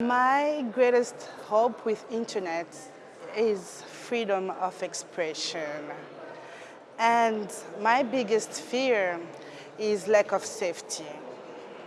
My greatest hope with internet is freedom of expression. And my biggest fear is lack of safety.